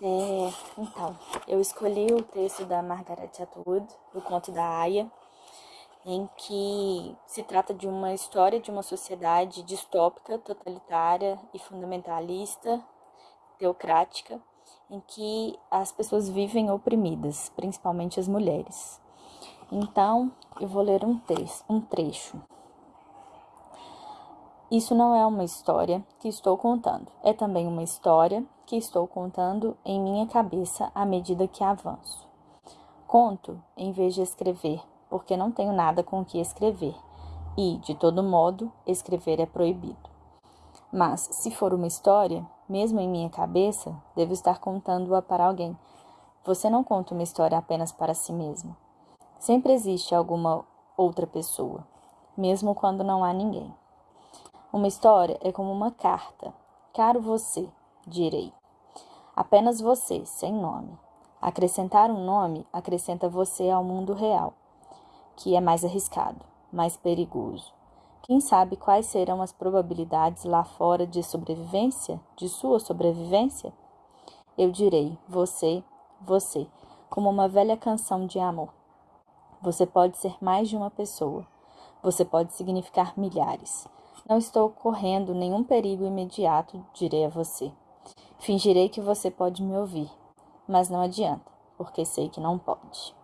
É, então, eu escolhi o texto da Margaret Atwood, o conto da Aya, em que se trata de uma história de uma sociedade distópica, totalitária e fundamentalista, teocrática, em que as pessoas vivem oprimidas, principalmente as mulheres. Então, eu vou ler um, um trecho. Isso não é uma história que estou contando, é também uma história que estou contando em minha cabeça à medida que avanço. Conto em vez de escrever, porque não tenho nada com o que escrever, e, de todo modo, escrever é proibido. Mas, se for uma história, mesmo em minha cabeça, devo estar contando-a para alguém. Você não conta uma história apenas para si mesmo. Sempre existe alguma outra pessoa, mesmo quando não há ninguém. Uma história é como uma carta. Caro você, direi. Apenas você, sem nome. Acrescentar um nome acrescenta você ao mundo real, que é mais arriscado, mais perigoso. Quem sabe quais serão as probabilidades lá fora de sobrevivência, de sua sobrevivência? Eu direi, você, você, como uma velha canção de amor. Você pode ser mais de uma pessoa. Você pode significar milhares. Não estou correndo nenhum perigo imediato, direi a você. Fingirei que você pode me ouvir, mas não adianta, porque sei que não pode.